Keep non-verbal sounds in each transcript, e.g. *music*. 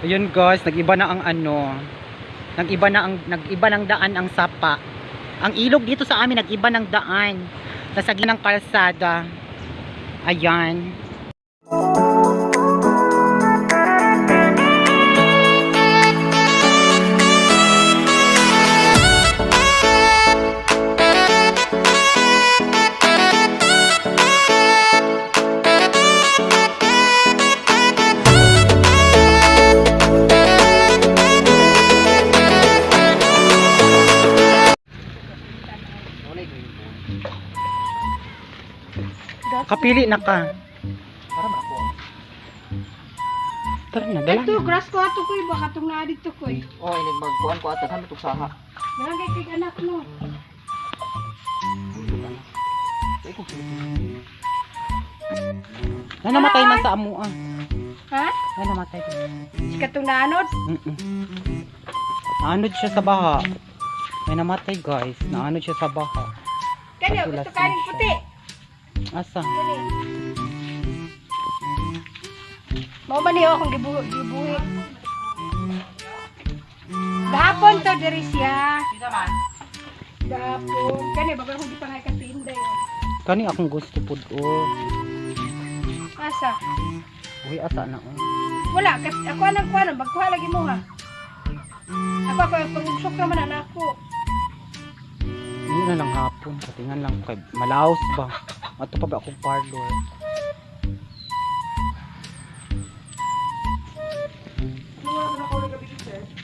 Ayun guys, nag-iba na ang ano. Nag-iba na ang nag-iba ng daan ang sapa. Ang ilog dito sa amin nag-iba ng daan. Nasa gitna ng kalsada. Ayan. Kapili na ka. Tara na, dala Ito, na. grass ko ato ko baka itong naa dito ko eh. Oh, inig magkuhan ko ata sa tuk saha. Barangay kay anak mo. Na namatay man sa amo ah. Ha? Na namatay. Si katong naanod? Mm-mm. Naanod siya sa baha. May namatay guys. Naanod siya sa baha. Patulas gusto kanin siya. puti. Asa? Mao ba niyo akong gibuhi? gibuhi. Gahapon to diri siya. Gahapon. Kani bagal ko gipangay ka tinday. Kani akong gusto pud oh. Asa? Uy, asa na oh. Wala, kas ako anang kuha magkuha lagi mo ha. Ako ako pag-usok naman anak ko. Hindi na lang hapon. Katingan lang kay Malaos ba? Ato pa ba akong parlor?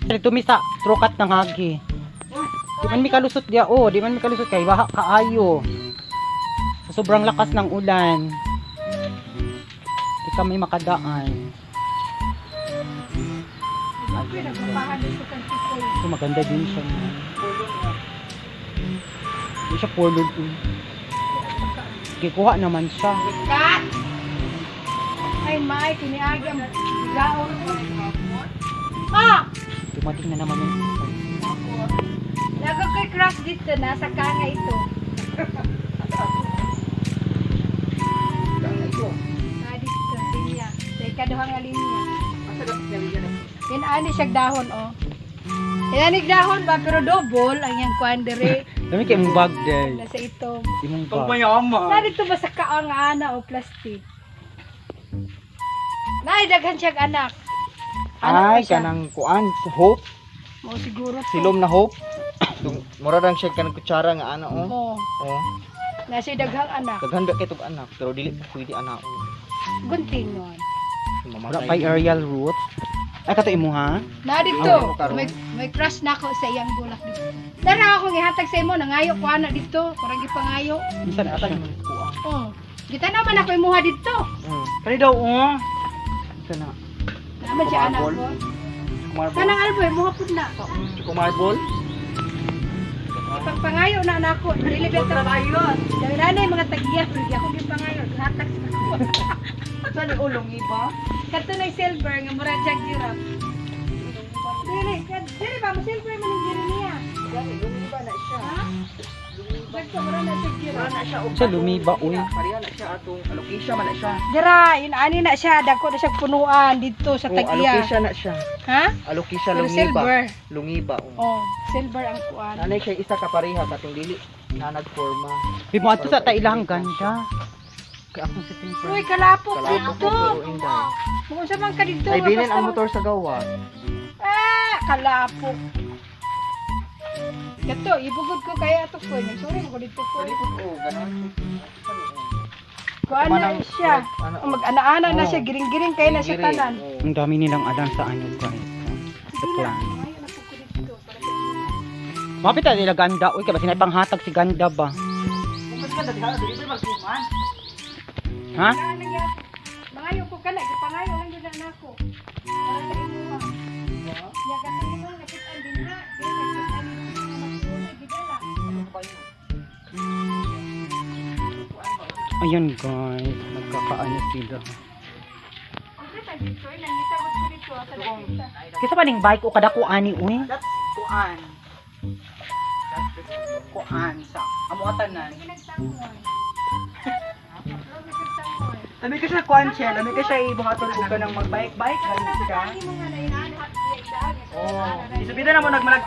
Dito mi sa trukat ng hagi. Di man mi kalusot dia oh, di man mi kalusot kay baha kaayo. Sobrang lakas ng ulan. Di kami makadaan. So maganda din siya. Hindi siya pulod. eh. Kikuha naman siya. Kat! Ay, may, kiniagi ang bigaon. Ah! Dumating na naman yung Lagag ko'y crush dito, nasa kanga ito. Na dito, linya. Sa ikaduhang linya. Yan ani siya dahon, oh. Yan ani dahon ba, pero double ang yung kwandere. Dami kayo mong bag day. Nasa ito. Imong bag. mayama. Na dito ba sa kaang ana o plastic? Nay, daghan siyang anak. Anak Ay, siya. kanang kuan, hope, Mo siguro to. silom na hope. Mura lang siya kanang kutsara nga ana oh. Oh, Oh, nasa daghang anak. kaghanda kay tug anak, pero dili pa pwede anak. Gunting nun. Wala pa aerial route. Ay, kato imo ha? Na Ah, dito, karon. may, may crush na ako sa iyang bulak dito. Tara ako gihatag sa imo, nangayo ko ana dito. Kurang gipangayo. Minsan ata Ata siya. kuan. Oh. Kita naman ako imuha dito. Mm. Kani daw, oh. Sana. Naman siya anak ko. Kumarbol. Kanang alboy, muha pud na. Kumarbol. Ipagpangayo na anak ko. Dili ba ta ayos. Dali na mga tagiya, hindi ako gipangayo. Hatag sa *laughs* Saan ni ulong iba? Kato na silver nga mura jag girap. Dili, dili ba mo silver man ang giri niya? Ulong iba na siya. Ha? Siya lumiba, uy. Pariya na siya atong allocation man na siya. Dira, inani na siya, dako na siya punuan dito sa Oh, tagiya. allocation na siya. Ha? Pero lungiba. silver. Lungiba. Oh. Oh, silver ang kuan. Nanay siya isa ka pareha katong dili na nagforma. Di mo ato sa ta ilahang ganda. Akong si Timper. Uy, kalapok dito. Kung sa man ka dito. Ay bilin ang motor sa gawa. Ah, kalapok. Gato, ibugod ko kaya ato ko. Mo ko dito ko. Kuan na siya. Oh, Mag-ana-ana na Oh. siya, giring-giring kaya na siya tanan. Oh. Ang dami nilang alam sa ano guys. Sa plan. lang. Ayaw na po ko dito. Para sa inyo. Mapit na nila ganda. Uy, kaya sinay panghatag si ganda ba? Mas ka dali dali ba magtuman? Ha? Mangayo ko ka na. Ipangayo lang yun na ako. Para sa inyo ha. Ya kasi ito nakitaan din nakitaan din. Gidala. Ayun guys. Magkakaano sila. Kisa pa ning bike o kada ko ani uy. Kuan. Kuan sa amuatanan. Labi ka siya kwanche, labi ka siya ibuhaton ko ka ng magbike-bike, galit ka. Oh, isubida na mo nagmalag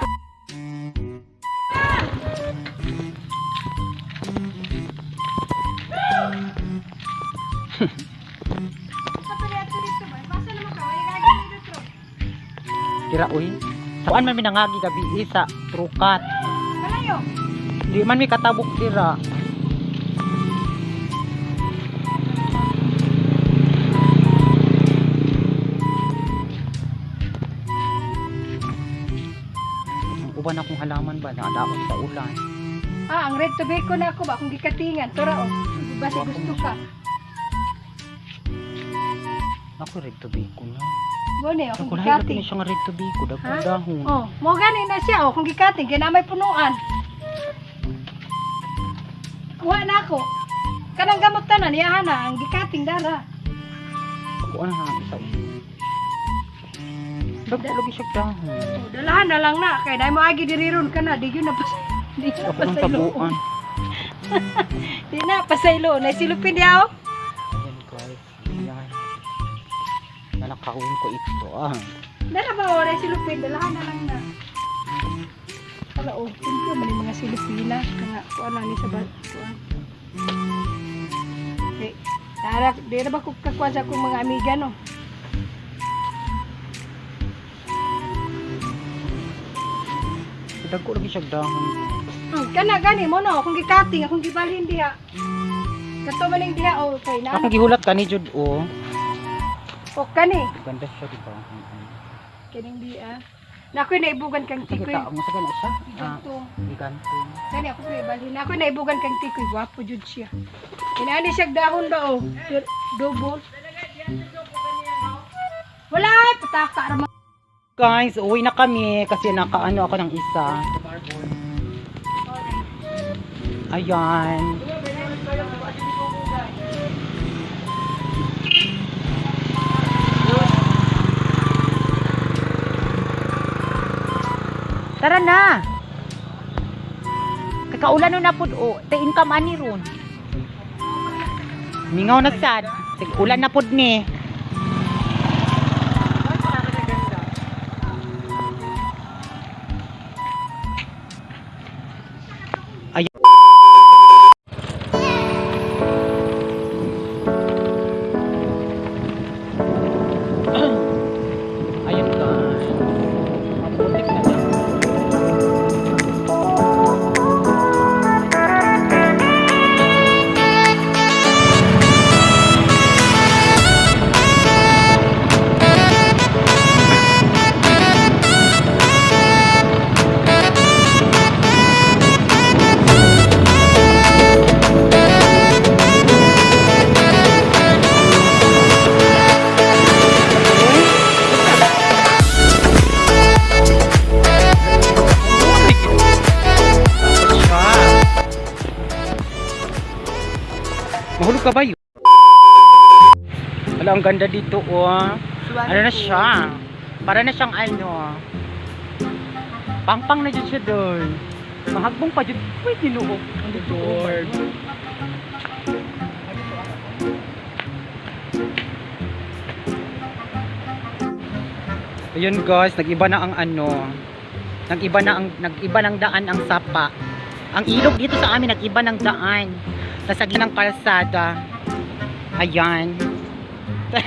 Tira uy. Saan man minangagi gabi isa trukat. Malayo. Di man mi katabok tira. Uban akong halaman ba nakadaot sa ulan. Ah, ang red tobacco na ako ba? Kung gikatingan. Tura o. Basi gusto ka. Ako red tobacco na. Gone, o. Ako Kung gikating. na siya nga red tobacco Ha? dagdag dahon. Oh, mo gani na siya oh, kung gikating kaya na may punuan. Kuha na ako. Kanang gamot tanan iyahan na ang gikating dara. Ako ano na isa. Dagdag lagi siya dahon. Oh, dalahan na lang na kay dai mo agi diriron ka na di gyud na pas. Di na pasaylo. tabuan. *laughs* Di na pasaylo. Na silupin di ako. Ayan guys. Ayan. Nanakawin ko ito ah. Dala ba o na silupin dalahan na lang na. Wala oh, simple man mga silupina nga kuan lang ni sa bal. Kuan. Eh, Tara, di na ba ko kakuan sa akong mga amiga no? Dagko lagi siya dahon. Hmm, kana gani mo no, kung gikating akong gibalhin diha. Kato maning diha o kay na. Akong gihulat ka ni Jud o. O kani, Ganda siya di ba? Mm-mm. kining diha. Na ako'y naibugan kang tikoy. ta mo sa kana siya. Ah, Ganto. Kani ako sa ibalhin. Ako naibugan kang tikoy, gwapo jud siya. Inaani siya dahon ba o? Double. Wala, pataka ra Guys, uwi na kami kasi nakaano ako ng isa. Ayan. Tara na. Kakaulan na po o. Tain ka mani ron. Mingaw na sad. Ulan na po ni. Wala, ang ganda dito, oh. Ano na siya? Para na siyang ano. Pangpang na dyan siya doon. Mahagbong pa dyan. Uy, tinuok. Ang Lord. Ayun guys, nag-iba na ang ano. Nag-iba na ang nag-iba ng daan ang sapa. Ang ilog dito sa amin nag-iba ng daan. Nasa ng kalsada. Ayan. Di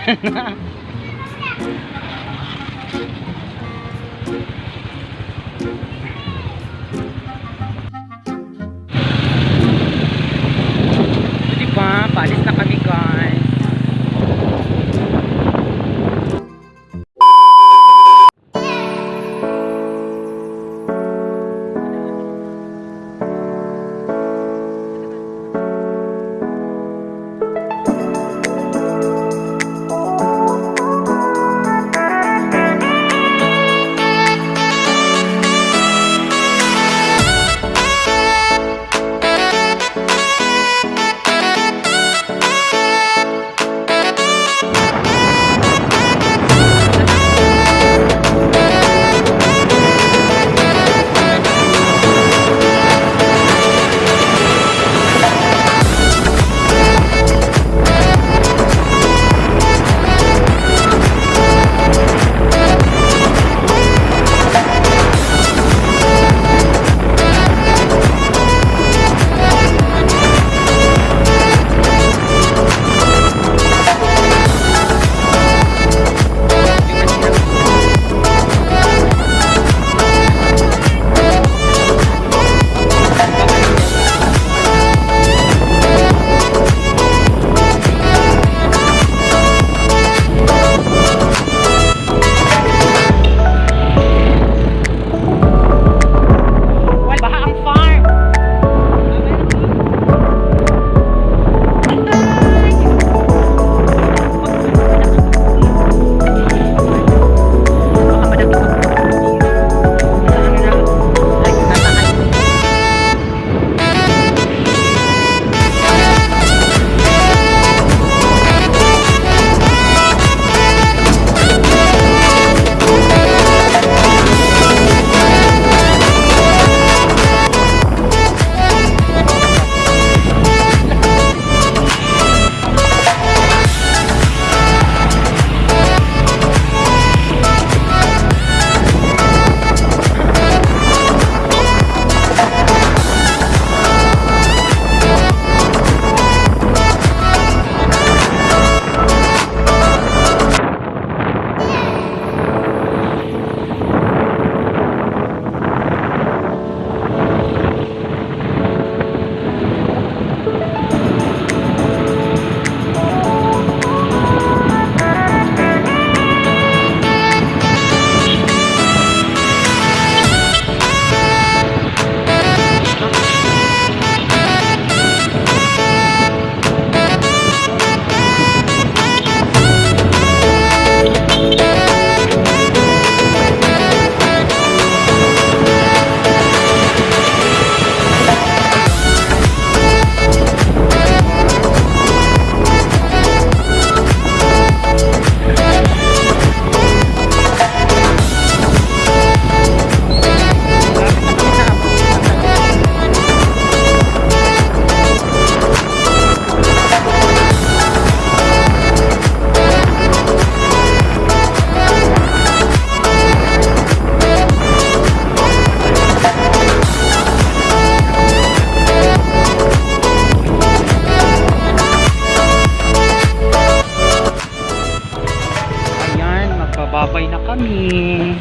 kami.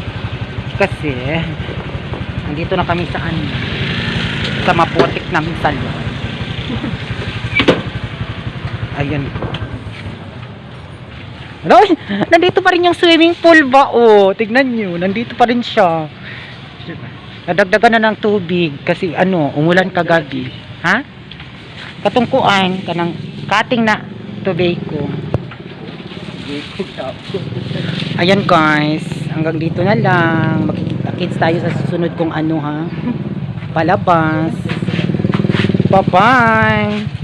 Kasi, nandito na kami sa ano, sa maputik namin salon. *laughs* Ko. Ano? Nandito pa rin yung swimming pool ba? Oh, tignan nyo. Nandito pa rin siya. Nadagdagan na ng tubig kasi ano, umulan kagabi. Ha? Katungkuan, kanang kating na tubig ko. Ayan guys, hanggang dito na lang. Magkikita-kits tayo sa susunod kong ano ha. *laughs* Palabas. Bye-bye.